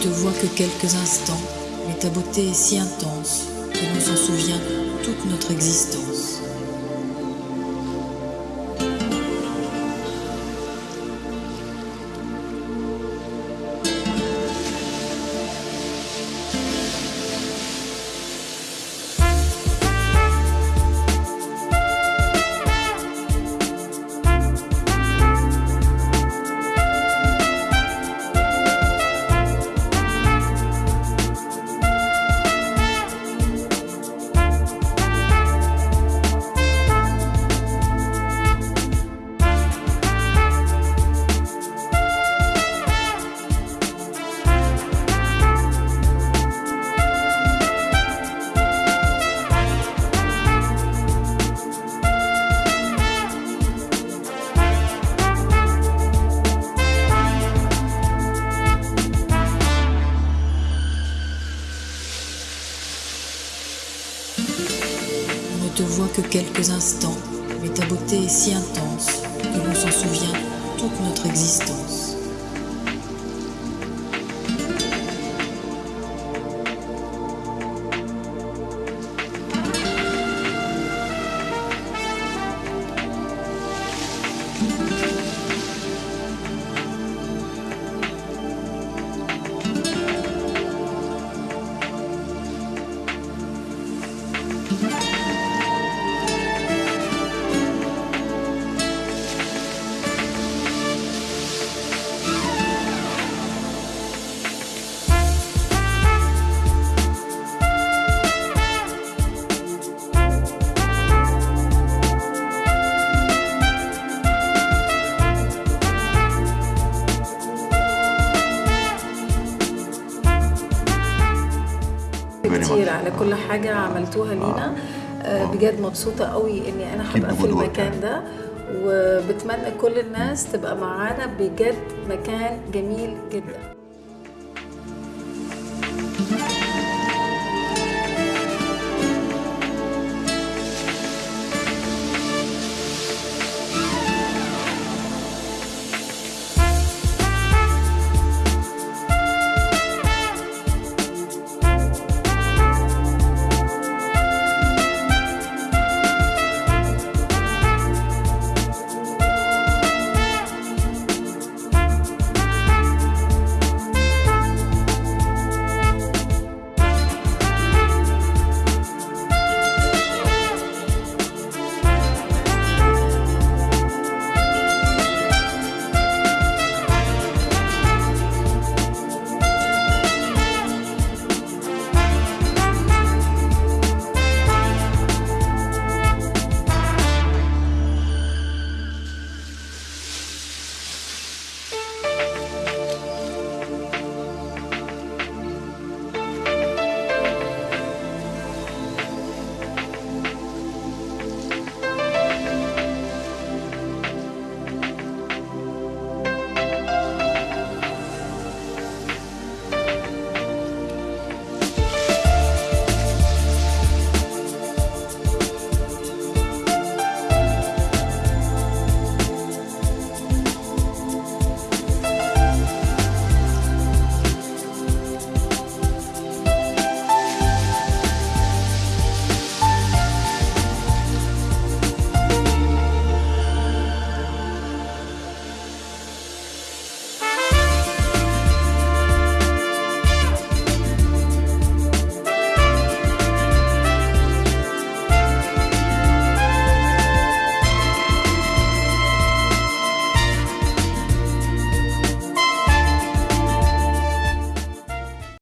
Te vois que quelques instants, mais ta beauté est si intense que l'on s'en souvient toute notre existence. Te voit que quelques instants, mais ta beauté est si intense que l'on s'en souvient toute notre existence. كتير. على كل حاجة عملتوها لينا. آه، بجد مبسوطة قوي أنا Keep هبقى في المكان ده وبتمنى كل الناس تبقى معانا بجد مكان جميل جدا.